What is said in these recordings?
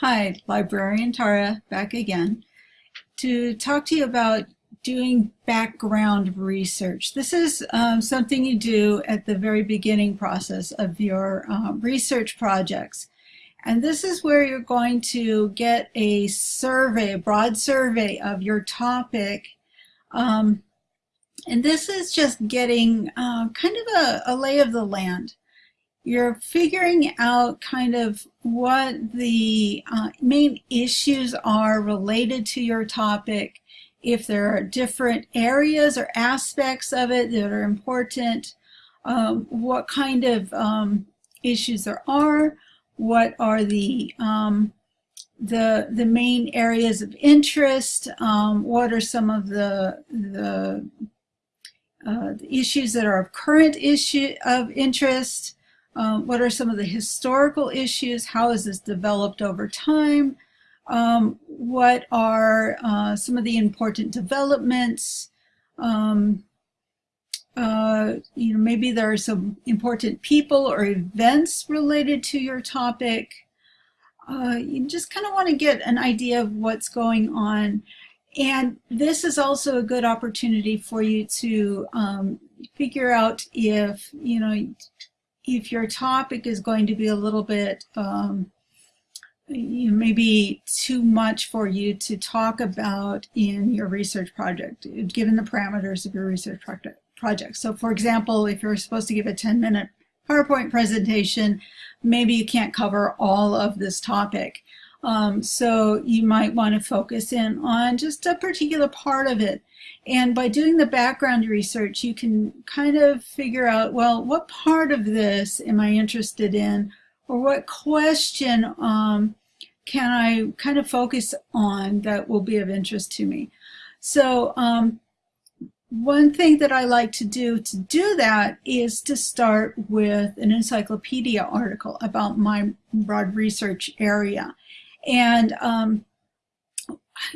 Hi, librarian Tara back again to talk to you about doing background research. This is um, something you do at the very beginning process of your um, research projects. And this is where you're going to get a survey, a broad survey of your topic. Um, and this is just getting uh, kind of a, a lay of the land you're figuring out kind of what the uh, main issues are related to your topic, if there are different areas or aspects of it that are important, um, what kind of um, issues there are, what are the um, the the main areas of interest, um, what are some of the the, uh, the issues that are of current issue of interest, um, what are some of the historical issues? How has this developed over time? Um, what are uh, some of the important developments? Um, uh, you know, maybe there are some important people or events related to your topic. Uh, you just kind of want to get an idea of what's going on. And this is also a good opportunity for you to um, figure out if, you know, if your topic is going to be a little bit um, maybe too much for you to talk about in your research project, given the parameters of your research project. So for example, if you're supposed to give a 10 minute PowerPoint presentation, maybe you can't cover all of this topic. Um, so you might want to focus in on just a particular part of it. And by doing the background research, you can kind of figure out, well, what part of this am I interested in? Or what question um, can I kind of focus on that will be of interest to me? So um, one thing that I like to do to do that is to start with an encyclopedia article about my broad research area. And um,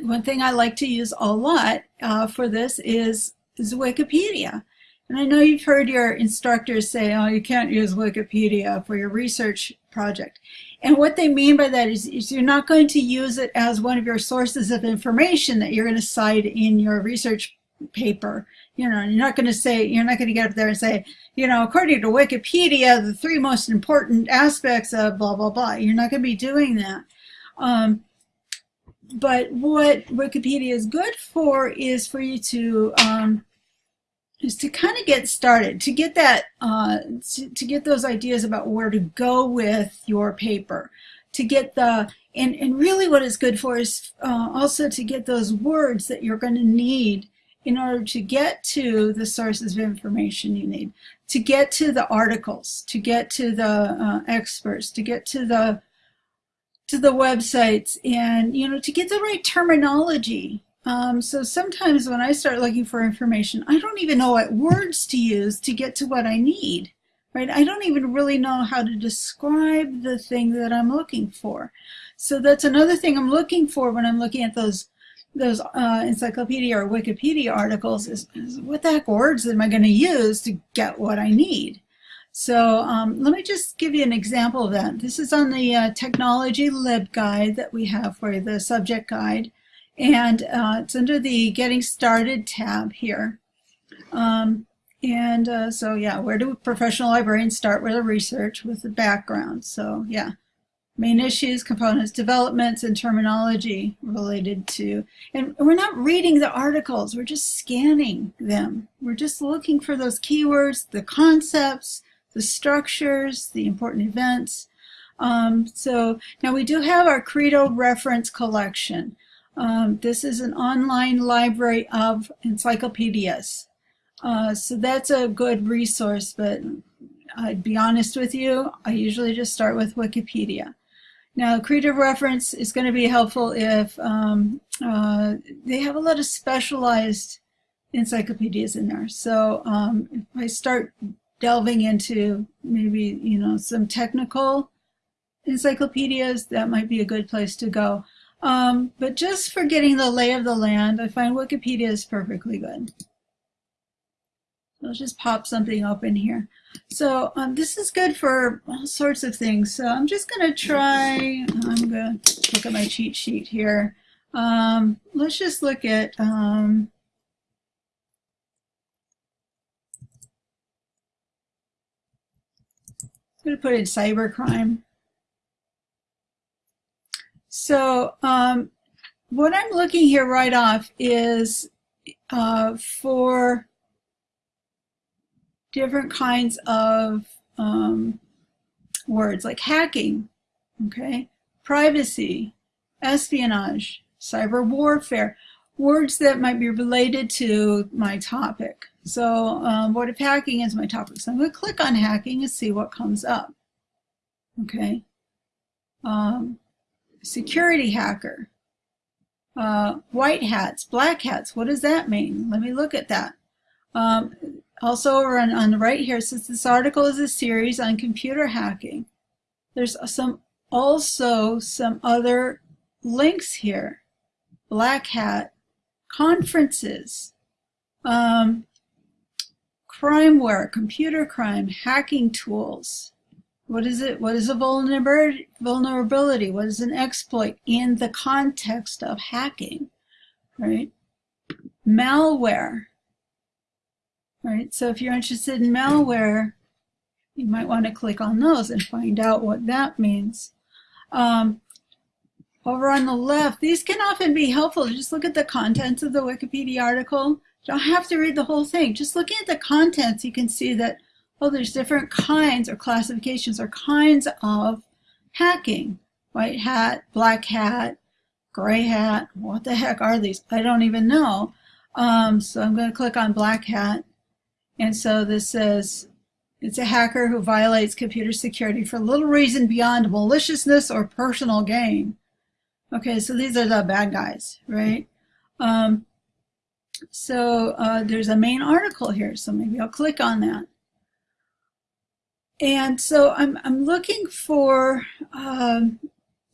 one thing I like to use a lot uh, for this is, is Wikipedia. And I know you've heard your instructors say, oh, you can't use Wikipedia for your research project. And what they mean by that is, is, you're not going to use it as one of your sources of information that you're going to cite in your research paper. You know, you're not going to say, you're not going to get up there and say, you know, according to Wikipedia, the three most important aspects of blah, blah, blah. You're not going to be doing that. Um, but what Wikipedia is good for is for you to um, is to kind of get started, to get that, uh, to, to, get those ideas about where to go with your paper, to get the, and, and really what it's good for is uh, also to get those words that you're going to need in order to get to the sources of information you need, to get to the articles, to get to the uh, experts, to get to the to the websites and, you know, to get the right terminology. Um, so sometimes when I start looking for information, I don't even know what words to use to get to what I need, right? I don't even really know how to describe the thing that I'm looking for. So that's another thing I'm looking for when I'm looking at those those uh, encyclopedia or Wikipedia articles is, is what the heck words am I going to use to get what I need? So um, let me just give you an example of that. This is on the uh, technology LibGuide that we have for the subject guide. And uh, it's under the Getting Started tab here. Um, and uh, so, yeah, where do professional librarians start with a research with the background? So, yeah, main issues, components, developments, and terminology related to, and we're not reading the articles, we're just scanning them. We're just looking for those keywords, the concepts, the structures, the important events. Um, so now we do have our Credo reference collection. Um, this is an online library of encyclopedias. Uh, so that's a good resource, but I'd be honest with you, I usually just start with Wikipedia. Now, Credo reference is going to be helpful if um, uh, they have a lot of specialized encyclopedias in there. So um, if I start delving into maybe, you know, some technical encyclopedias, that might be a good place to go. Um, but just for getting the lay of the land, I find Wikipedia is perfectly good. I'll just pop something open here. So um, this is good for all sorts of things. So I'm just going to try, I'm going to look at my cheat sheet here. Um, let's just look at um, I'm going to put in cybercrime. So um, what I'm looking here right off is uh, for different kinds of um, words like hacking, okay, privacy, espionage, cyber warfare, words that might be related to my topic. So um, what if hacking is my topic? So I'm going to click on hacking and see what comes up. Okay. Um, security hacker. Uh, white hats, black hats, what does that mean? Let me look at that. Um, also over on, on the right here, since this article is a series on computer hacking, there's some also some other links here. Black hat, conferences, um, crimeware, computer crime, hacking tools. What is it? What is a vulnerability? What is an exploit in the context of hacking? Right? Malware. Right. So if you're interested in malware, you might want to click on those and find out what that means. Um, over on the left, these can often be helpful. Just look at the contents of the Wikipedia article you don't have to read the whole thing. Just looking at the contents, you can see that, oh, there's different kinds or classifications or kinds of hacking. White hat, black hat, gray hat. What the heck are these? I don't even know. Um, so I'm going to click on black hat. And so this says it's a hacker who violates computer security for little reason beyond maliciousness or personal gain. Okay, so these are the bad guys, right? Um, so uh, there's a main article here, so maybe I'll click on that. And so I'm, I'm looking for, um,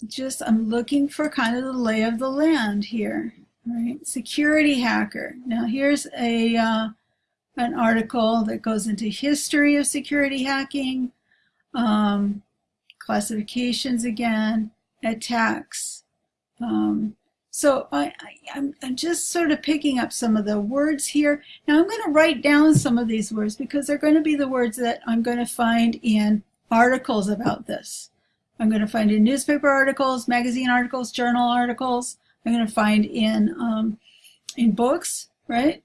just, I'm looking for kind of the lay of the land here, right? Security hacker. Now here's a, uh, an article that goes into history of security hacking, um, classifications again, attacks, um, so I, am I'm just sort of picking up some of the words here. Now I'm going to write down some of these words because they're going to be the words that I'm going to find in articles about this. I'm going to find in newspaper articles, magazine articles, journal articles. I'm going to find in, um, in books, right?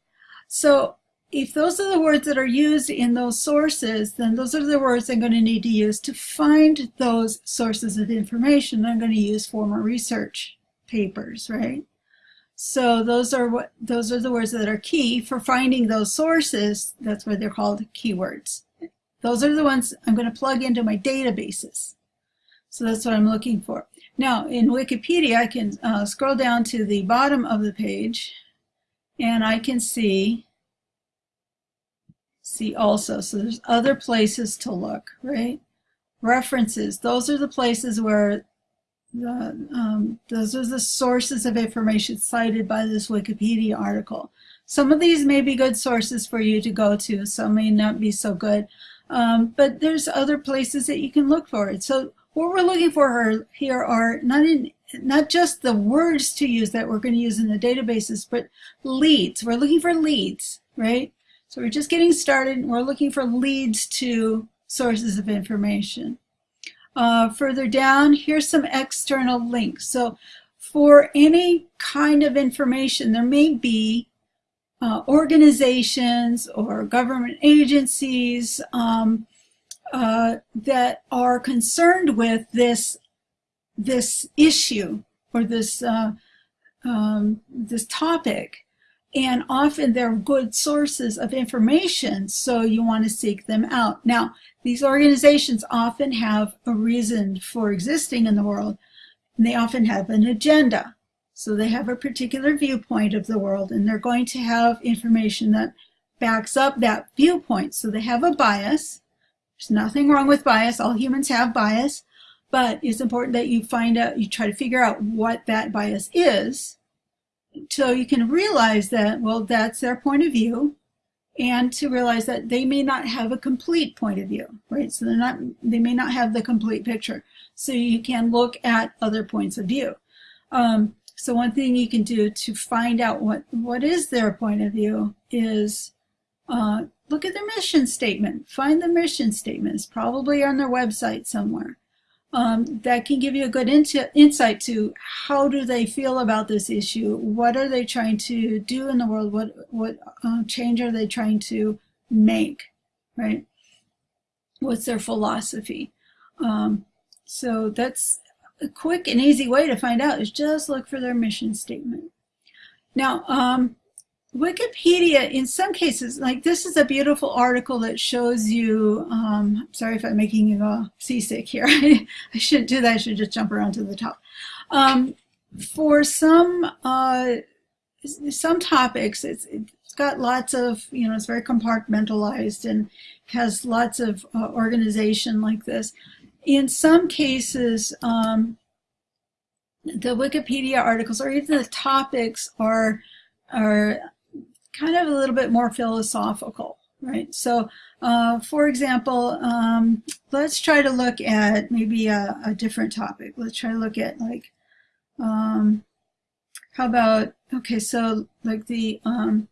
So if those are the words that are used in those sources, then those are the words I'm going to need to use to find those sources of information I'm going to use for my research papers, right? So those are what those are the words that are key for finding those sources. That's why they're called keywords. Those are the ones I'm going to plug into my databases. So that's what I'm looking for. Now in Wikipedia, I can uh, scroll down to the bottom of the page and I can see see also. So there's other places to look, right? References. Those are the places where the, um, those are the sources of information cited by this Wikipedia article. Some of these may be good sources for you to go to, some may not be so good, um, but there's other places that you can look for it. So what we're looking for here are not in, not just the words to use that we're going to use in the databases, but leads. We're looking for leads, right? So we're just getting started and we're looking for leads to sources of information. Uh, further down, here's some external links. So for any kind of information, there may be uh, organizations or government agencies um, uh, that are concerned with this this issue or this uh, um, this topic and often they're good sources of information, so you want to seek them out. Now, these organizations often have a reason for existing in the world, and they often have an agenda. So they have a particular viewpoint of the world, and they're going to have information that backs up that viewpoint. So they have a bias. There's nothing wrong with bias. All humans have bias, but it's important that you find out, you try to figure out what that bias is so you can realize that, well, that's their point of view, and to realize that they may not have a complete point of view, right? So they're not, they may not have the complete picture. So you can look at other points of view. Um, so one thing you can do to find out what, what is their point of view is uh, look at their mission statement. Find the mission statement. It's probably on their website somewhere. Um, that can give you a good insight to how do they feel about this issue? What are they trying to do in the world? What, what uh, change are they trying to make, right? What's their philosophy? Um, so that's a quick and easy way to find out is just look for their mission statement. Now, um, Wikipedia, in some cases, like this is a beautiful article that shows you, um, sorry if I'm making you uh, seasick here. I shouldn't do that. I should just jump around to the top. Um, for some, uh, some topics, it's, it's got lots of, you know, it's very compartmentalized and has lots of uh, organization like this. In some cases, um, the Wikipedia articles or even the topics are are kind of a little bit more philosophical, right? So, uh, for example, um, let's try to look at maybe a, a, different topic. Let's try to look at like, um, how about, okay, so like the, um,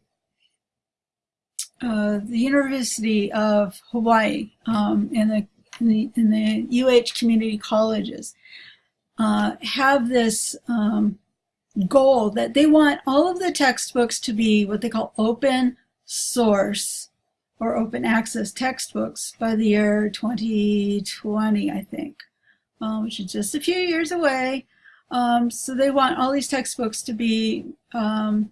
uh, the University of Hawaii um, and the, in the, in the UH community colleges uh, have this um, goal that they want all of the textbooks to be what they call open source or open access textbooks by the year 2020, I think, um, which is just a few years away. Um, so they want all these textbooks to be um,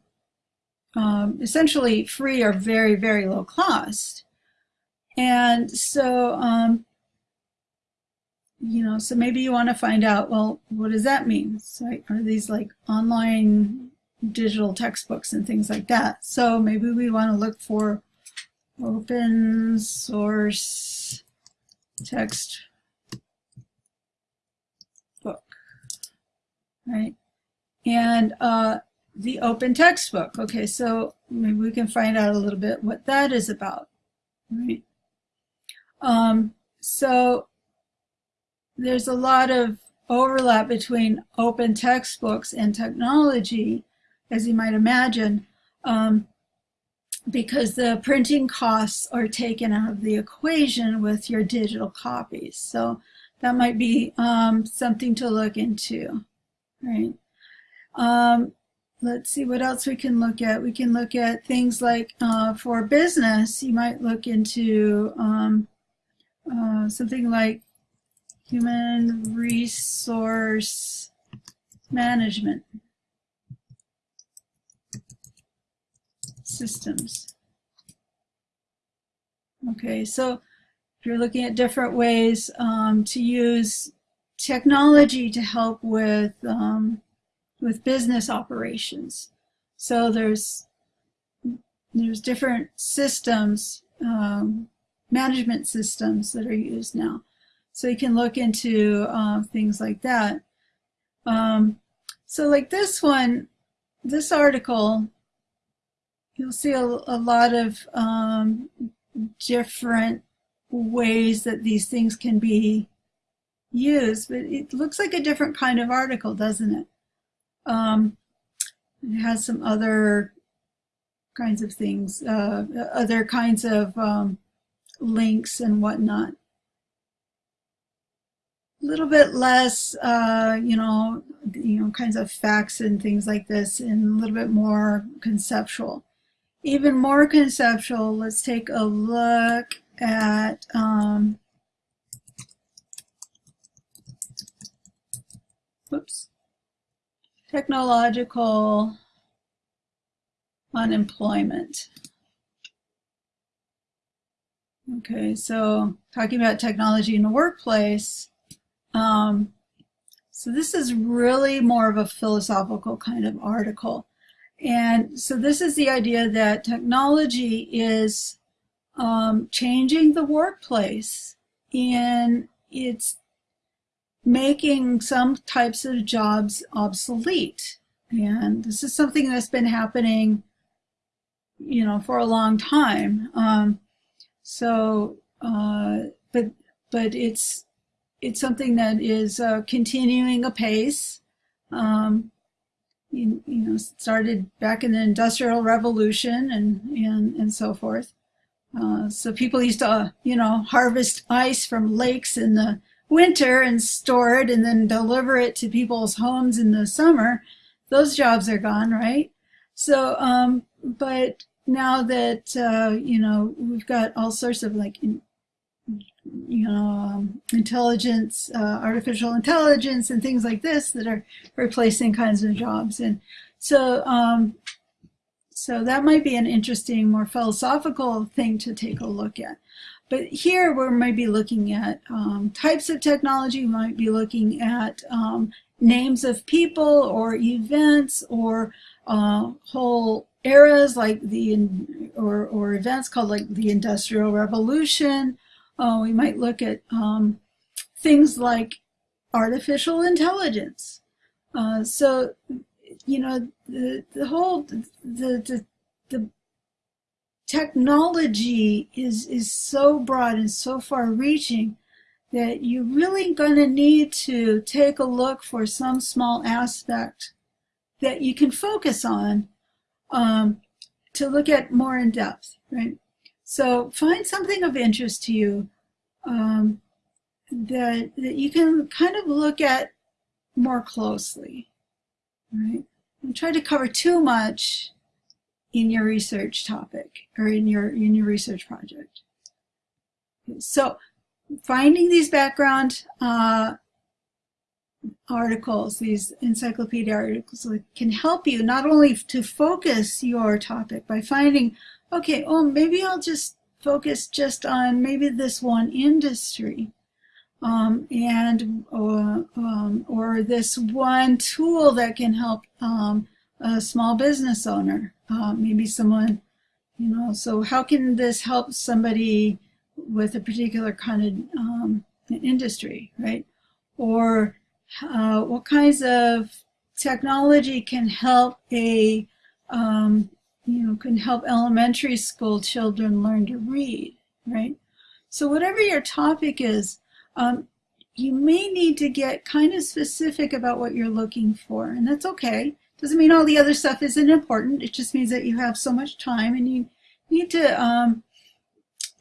um essentially free or very, very low cost. And so um, you know, so maybe you want to find out, well, what does that mean? So are these like online digital textbooks and things like that? So maybe we want to look for open source text book, right? And uh, the open textbook. Okay, so maybe we can find out a little bit what that is about, right? Um, so there's a lot of overlap between open textbooks and technology, as you might imagine, um, because the printing costs are taken out of the equation with your digital copies. So that might be um, something to look into, right? Um, let's see what else we can look at. We can look at things like uh, for business, you might look into um, uh, something like Human resource management systems. Okay, so if you're looking at different ways um, to use technology to help with um, with business operations. So there's there's different systems, um, management systems that are used now. So you can look into uh, things like that. Um, so like this one, this article, you'll see a, a lot of um, different ways that these things can be used, but it looks like a different kind of article, doesn't it? Um, it has some other kinds of things, uh, other kinds of um, links and whatnot a little bit less, uh, you know, you know, kinds of facts and things like this, and a little bit more conceptual. Even more conceptual, let's take a look at um, whoops, technological unemployment. Okay, so talking about technology in the workplace, um, so this is really more of a philosophical kind of article. And so this is the idea that technology is um, changing the workplace and it's making some types of jobs obsolete. And this is something that's been happening, you know, for a long time. Um, so, uh, but, but it's, it's something that is uh, continuing apace. Um, you, you know, started back in the Industrial Revolution and, and, and so forth. Uh, so people used to, uh, you know, harvest ice from lakes in the winter and store it and then deliver it to people's homes in the summer. Those jobs are gone, right? So, um, but now that, uh, you know, we've got all sorts of like, you know, um, intelligence, uh, artificial intelligence and things like this that are replacing kinds of jobs. And so, um, so that might be an interesting, more philosophical thing to take a look at. But here we might be looking at um, types of technology, we might be looking at um, names of people or events or uh, whole eras like the, or, or events called like the Industrial Revolution. Uh, we might look at um, things like artificial intelligence. Uh, so you know, the, the whole, the, the, the technology is, is so broad and so far reaching that you're really going to need to take a look for some small aspect that you can focus on um, to look at more in depth, right? So find something of interest to you um, that, that you can kind of look at more closely, right? Don't try to cover too much in your research topic or in your in your research project. So finding these background uh, articles, these encyclopedia articles can help you not only to focus your topic by finding, okay, oh, maybe I'll just focus just on maybe this one industry um, and or, um, or this one tool that can help um, a small business owner, uh, maybe someone, you know, so how can this help somebody with a particular kind of um, industry, right? Or uh, what kinds of technology can help a, um, you know, can help elementary school children learn to read, right? So whatever your topic is, um, you may need to get kind of specific about what you're looking for, and that's okay. Doesn't mean all the other stuff isn't important. It just means that you have so much time and you need to, um,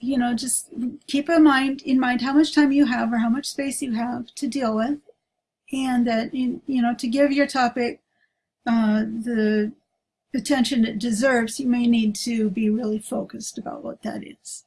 you know, just keep in mind, in mind how much time you have or how much space you have to deal with, and that, you know, to give your topic uh, the attention it deserves, you may need to be really focused about what that is.